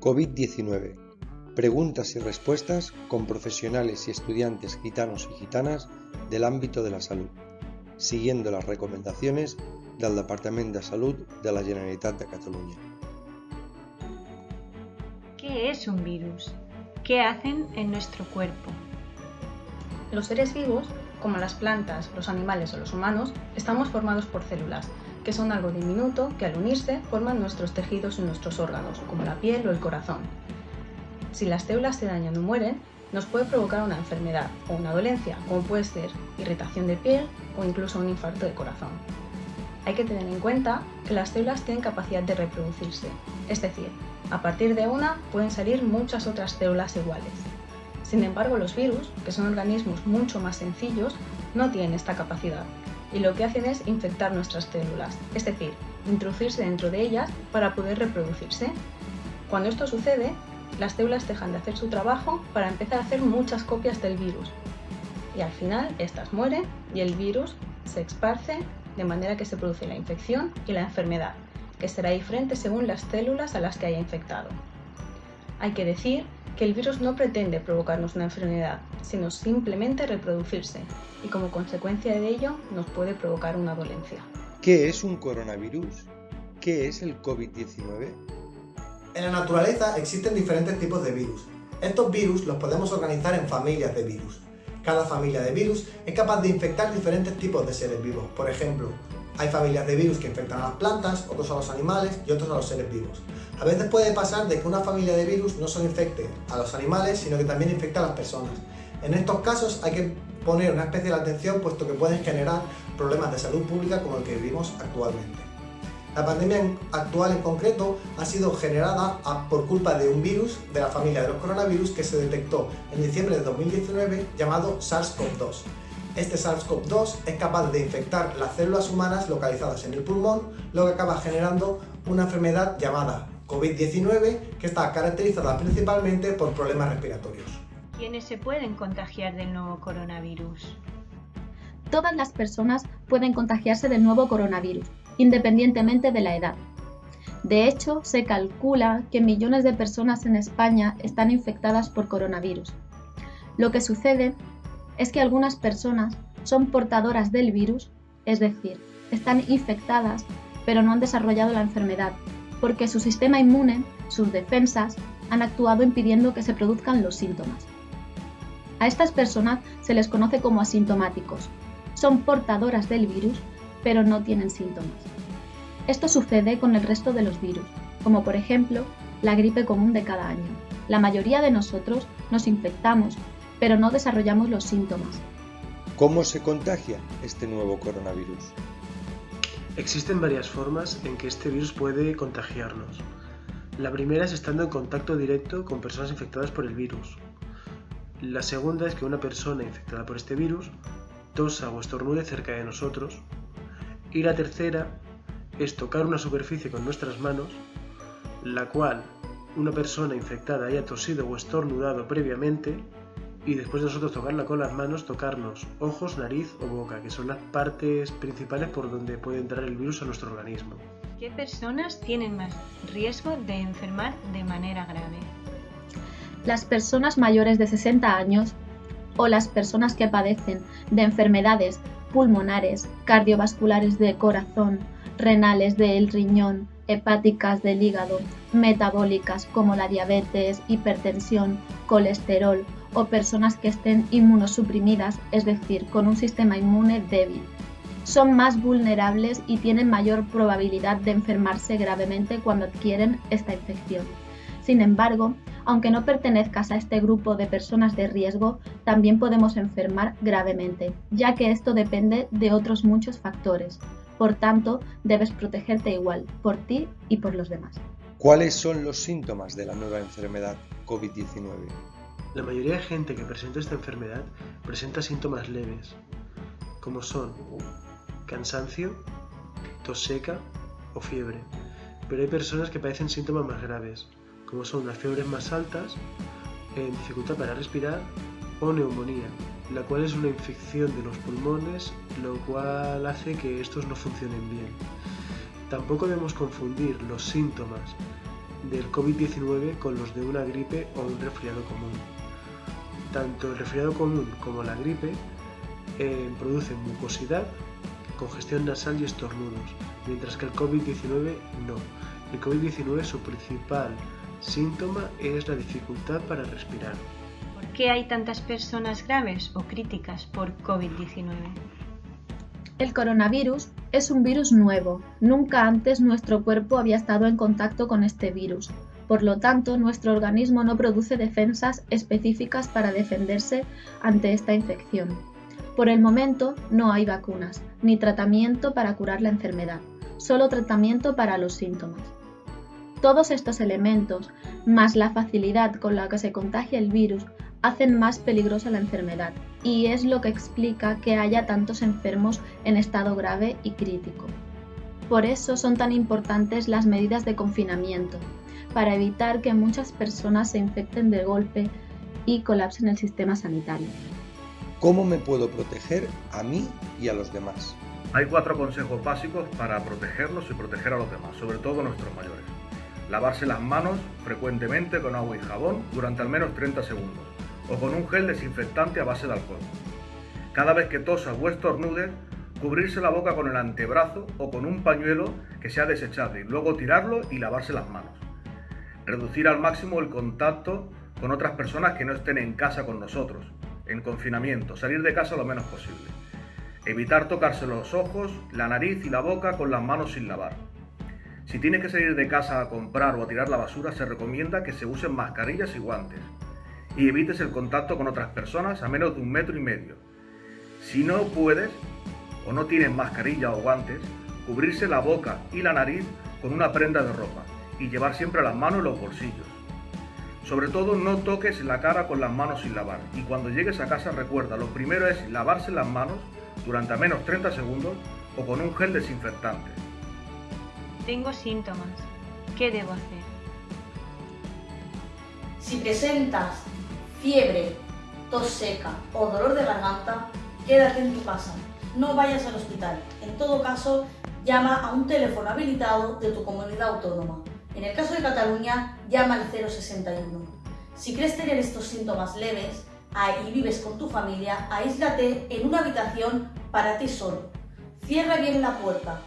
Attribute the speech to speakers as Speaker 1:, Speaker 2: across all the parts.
Speaker 1: COVID-19. Preguntas y respuestas con profesionales y estudiantes gitanos y gitanas del ámbito de la salud, siguiendo las recomendaciones del Departament de Salut de la Generalitat de Catalunya.
Speaker 2: ¿Qué es un virus? ¿Qué hacen en nuestro cuerpo?
Speaker 3: Los seres vivos, como las plantas, los animales o los humanos, estamos formados por células, que son algo diminuto que al unirse forman nuestros tejidos y nuestros órganos, como la piel o el corazón. Si las células se dañan o mueren, nos puede provocar una enfermedad o una dolencia, como puede ser irritación de piel o incluso un infarto de corazón. Hay que tener en cuenta que las células tienen capacidad de reproducirse, es decir, a partir de una pueden salir muchas otras células iguales. Sin embargo, los virus, que son organismos mucho más sencillos, no tienen esta capacidad y lo que hacen es infectar nuestras células, es decir, introducirse dentro de ellas para poder reproducirse. Cuando esto sucede, las células dejan de hacer su trabajo para empezar a hacer muchas copias del virus y al final estas mueren y el virus se esparce de manera que se produce la infección y la enfermedad, que será diferente según las células a las que haya infectado. Hay que decir que el virus no pretende provocarnos una enfermedad, sino simplemente reproducirse, y como consecuencia de ello nos puede provocar una dolencia.
Speaker 1: ¿Qué es un coronavirus? ¿Qué es el COVID-19?
Speaker 4: En la naturaleza existen diferentes tipos de virus. Estos virus los podemos organizar en familias de virus. Cada familia de virus es capaz de infectar diferentes tipos de seres vivos. Por ejemplo, hay familias de virus que infectan a las plantas, otros a los animales y otros a los seres vivos. A veces puede pasar de que una familia de virus no solo infecte a los animales, sino que también infecta a las personas. En estos casos hay que poner una especial atención puesto que pueden generar problemas de salud pública como el que vivimos actualmente. La pandemia actual en concreto ha sido generada por culpa de un virus de la familia de los coronavirus que se detectó en diciembre de 2019 llamado SARS-CoV-2. Este SARS-CoV-2 es capaz de infectar las células humanas localizadas en el pulmón, lo que acaba generando una enfermedad llamada COVID-19 que está caracterizada principalmente por problemas respiratorios.
Speaker 2: ¿Quiénes se pueden contagiar del nuevo coronavirus?
Speaker 5: Todas las personas pueden contagiarse del nuevo coronavirus, independientemente de la edad. De hecho, se calcula que millones de personas en España están infectadas por coronavirus. Lo que sucede es que algunas personas son portadoras del virus, es decir, están infectadas, pero no han desarrollado la enfermedad, porque su sistema inmune, sus defensas, han actuado impidiendo que se produzcan los síntomas. A estas personas se les conoce como asintomáticos. Son portadoras del virus, pero no tienen síntomas. Esto sucede con el resto de los virus, como por ejemplo la gripe común de cada año. La mayoría de nosotros nos infectamos pero no desarrollamos los síntomas.
Speaker 1: ¿Cómo se contagia este nuevo coronavirus?
Speaker 6: Existen varias formas en que este virus puede contagiarnos. La primera es estando en contacto directo con personas infectadas por el virus. La segunda es que una persona infectada por este virus tosa o estornude cerca de nosotros. Y la tercera es tocar una superficie con nuestras manos, la cual una persona infectada haya tosido o estornudado previamente y después de nosotros tocarla con las manos, tocarnos ojos, nariz o boca, que son las partes principales por donde puede entrar el virus a nuestro organismo.
Speaker 2: ¿Qué personas tienen más riesgo de enfermar de manera grave?
Speaker 5: Las personas mayores de 60 años o las personas que padecen de enfermedades pulmonares, cardiovasculares de corazón, renales del riñón, hepáticas del hígado, metabólicas como la diabetes, hipertensión, colesterol o personas que estén inmunosuprimidas, es decir, con un sistema inmune débil. Son más vulnerables y tienen mayor probabilidad de enfermarse gravemente cuando adquieren esta infección. Sin embargo, aunque no pertenezcas a este grupo de personas de riesgo, también podemos enfermar gravemente, ya que esto depende de otros muchos factores. Por tanto, debes protegerte igual, por ti y por los demás.
Speaker 1: ¿Cuáles son los síntomas de la nueva enfermedad COVID-19?
Speaker 6: La mayoría de gente que presenta esta enfermedad presenta síntomas leves, como son cansancio, tos seca o fiebre, pero hay personas que padecen síntomas más graves, como son las fiebres más altas, eh, dificultad para respirar o neumonía, la cual es una infección de los pulmones, lo cual hace que estos no funcionen bien. Tampoco debemos confundir los síntomas del COVID-19 con los de una gripe o un resfriado común. Tanto el resfriado común como la gripe eh, producen mucosidad, congestión nasal y estornudos, mientras que el COVID-19 no. El COVID-19 su principal síntoma es la dificultad para respirar.
Speaker 2: ¿Por qué hay tantas personas graves o críticas por COVID-19?
Speaker 5: El coronavirus es un virus nuevo. Nunca antes nuestro cuerpo había estado en contacto con este virus. Por lo tanto, nuestro organismo no produce defensas específicas para defenderse ante esta infección. Por el momento no hay vacunas, ni tratamiento para curar la enfermedad, solo tratamiento para los síntomas. Todos estos elementos, más la facilidad con la que se contagia el virus, hacen más peligrosa la enfermedad y es lo que explica que haya tantos enfermos en estado grave y crítico. Por eso son tan importantes las medidas de confinamiento, para evitar que muchas personas se infecten de golpe y colapsen el sistema sanitario.
Speaker 1: ¿Cómo me puedo proteger a mí y a los demás?
Speaker 7: Hay cuatro consejos básicos para protegernos y proteger a los demás, sobre todo a nuestros mayores. Lavarse las manos frecuentemente con agua y jabón durante al menos 30 segundos o con un gel desinfectante a base de alcohol. Cada vez que tosas o estornudes, cubrirse la boca con el antebrazo o con un pañuelo que sea desechable luego tirarlo y lavarse las manos. Reducir al máximo el contacto con otras personas que no estén en casa con nosotros, en confinamiento, salir de casa lo menos posible. Evitar tocarse los ojos, la nariz y la boca con las manos sin lavar. Si tienes que salir de casa a comprar o a tirar la basura, se recomienda que se usen mascarillas y guantes y evites el contacto con otras personas a menos de un metro y medio. Si no puedes o no tienes mascarilla o guantes, cubrirse la boca y la nariz con una prenda de ropa y llevar siempre las manos en los bolsillos. Sobre todo no toques la cara con las manos sin lavar y cuando llegues a casa recuerda, lo primero es lavarse las manos durante al menos 30 segundos o con un gel desinfectante.
Speaker 2: Tengo síntomas. ¿Qué debo hacer?
Speaker 8: Si presentas fiebre, tos seca o dolor de garganta, quédate en tu casa. No vayas al hospital. En todo caso, llama a un teléfono habilitado de tu comunidad autónoma. En el caso de Cataluña, llama al 061. Si crees tener estos síntomas leves y vives con tu familia, aíslate en una habitación para ti solo. Cierra bien la puerta.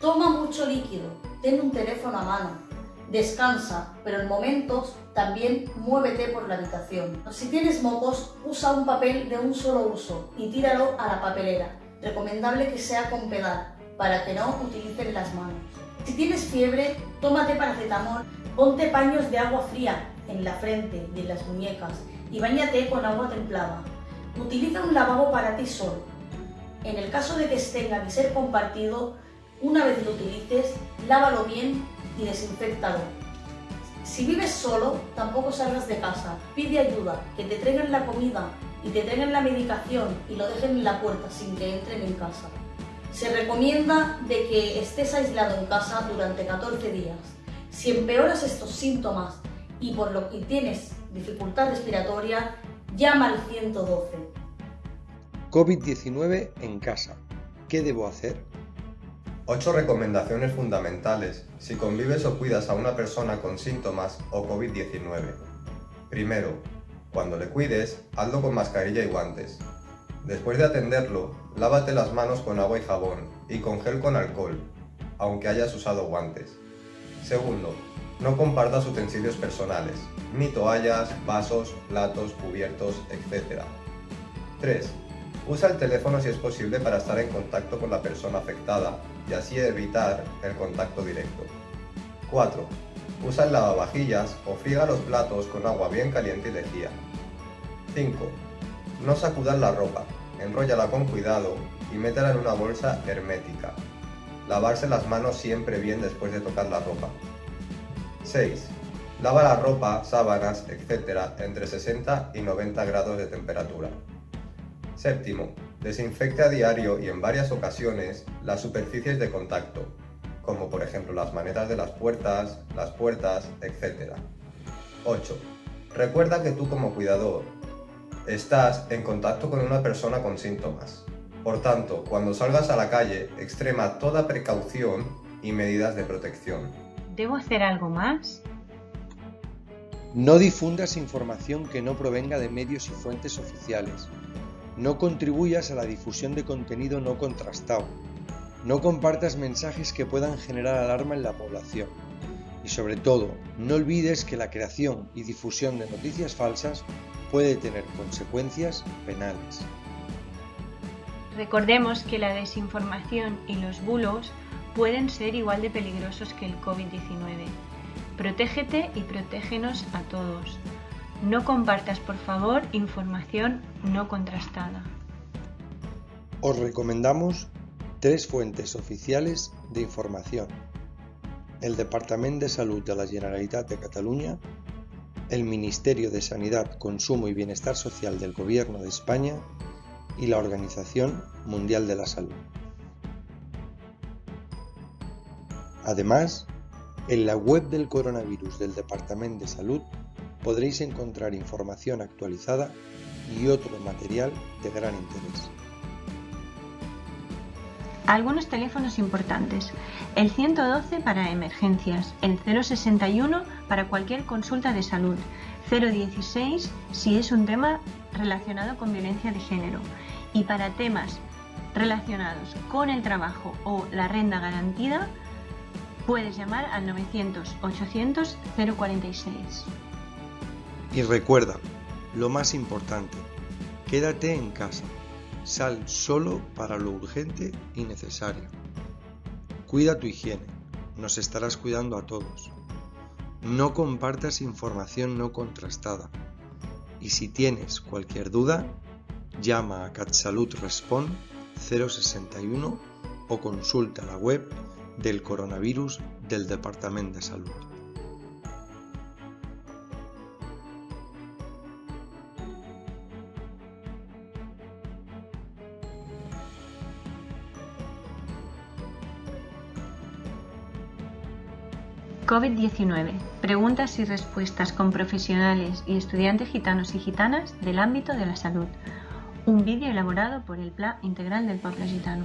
Speaker 8: Toma mucho líquido. Ten un teléfono a mano Descansa, pero en momentos también muévete por la habitación. Si tienes mocos, usa un papel de un solo uso y tíralo a la papelera. Recomendable que sea con pedal, para que no utilicen las manos. Si tienes fiebre, tómate paracetamol, ponte paños de agua fría en la frente y en las muñecas y bañate con agua templada. Utiliza un lavabo para ti solo. En el caso de que tenga que ser compartido, una vez lo utilices, lávalo bien y desinfectalo. Si vives solo, tampoco salgas de casa. Pide ayuda, que te traigan la comida y te traigan la medicación y lo dejen en la puerta sin que entren en casa. Se recomienda de que estés aislado en casa durante 14 días. Si empeoras estos síntomas y por lo que tienes dificultad respiratoria, llama al 112.
Speaker 1: COVID-19 en casa. ¿Qué debo hacer?
Speaker 9: 8 recomendaciones fundamentales si convives o cuidas a una persona con síntomas o COVID-19. Primero, cuando le cuides, hazlo con mascarilla y guantes. Después de atenderlo, lávate las manos con agua y jabón y con gel con alcohol, aunque hayas usado guantes. Segundo, no compartas utensilios personales, ni toallas, vasos, platos, cubiertos, etc. 3. Usa el teléfono si es posible para estar en contacto con la persona afectada y así evitar el contacto directo. 4. Usa el lavavajillas o friega los platos con agua bien caliente y lejía. 5. No sacudas la ropa, enróllala con cuidado y métela en una bolsa hermética. Lavarse las manos siempre bien después de tocar la ropa. 6. Lava la ropa, sábanas, etc. entre 60 y 90 grados de temperatura. Séptimo, desinfecte a diario y en varias ocasiones las superficies de contacto, como por ejemplo las manetas de las puertas, las puertas, etc. 8. Recuerda que tú como cuidador estás en contacto con una persona con síntomas. Por tanto, cuando salgas a la calle, extrema toda precaución y medidas de protección.
Speaker 2: ¿Debo hacer algo más?
Speaker 1: No difundas información que no provenga de medios y fuentes oficiales. No contribuyas a la difusión de contenido no contrastado. No compartas mensajes que puedan generar alarma en la población. Y sobre todo, no olvides que la creación y difusión de noticias falsas puede tener consecuencias penales.
Speaker 2: Recordemos que la desinformación y los bulos pueden ser igual de peligrosos que el COVID-19. Protégete y protégenos a todos. No compartas, por favor, información no contrastada.
Speaker 1: Os recomendamos tres fuentes oficiales de información. El Departamento de Salud de la Generalitat de Cataluña, el Ministerio de Sanidad, Consumo y Bienestar Social del Gobierno de España y la Organización Mundial de la Salud. Además, en la web del coronavirus del Departamento de Salud podréis encontrar información actualizada y otro material de gran interés.
Speaker 2: Algunos teléfonos importantes. El 112 para emergencias, el 061 para cualquier consulta de salud, 016 si es un tema relacionado con violencia de género y para temas relacionados con el trabajo o la renta garantida puedes llamar al 900-800-046.
Speaker 1: Y recuerda, lo más importante, quédate en casa. Sal solo para lo urgente y necesario. Cuida tu higiene, nos estarás cuidando a todos. No compartas información no contrastada. Y si tienes cualquier duda, llama a CatSalud Respond 061 o consulta la web del coronavirus del Departamento de Salud.
Speaker 2: COVID-19. Preguntas y respuestas con profesionales y estudiantes gitanos y gitanas del ámbito de la salud. Un vídeo elaborado por el Plan Integral del Pueblo Gitano.